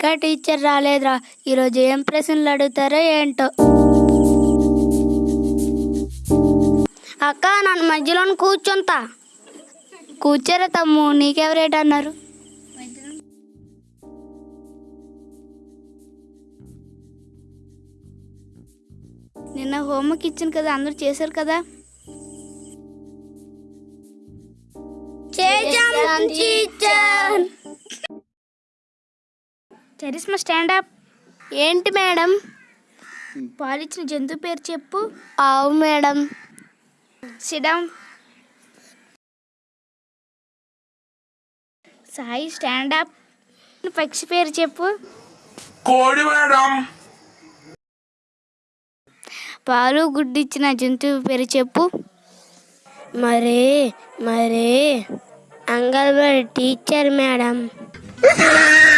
ఇంకా టీచర్ రాలేదురా. ఈరోజు ఏం ప్రశ్నలు అడుగుతారో ఏంటో. అక్క నన్ను మధ్యలో కూర్చుంటా కూర్చోరా తమ్ము నీకెవరేట అన్నారు? నిన్న హోంవర్క్ ఇచ్చాను కదా అందరూ చేశారు కదా? Charisma stand up. ఏంటి మేడం? పాలిచ్చిన జంతువు పేరు చెప్పు. ఆవు madam. Sit down Sai stand up. పక్షి పేరు చెప్పు. కోడి మేడం. పాలు గుడ్డిచ్చిన జంతువు పేరు చెప్పు. మరే మరే. Anganwadi teacher madam.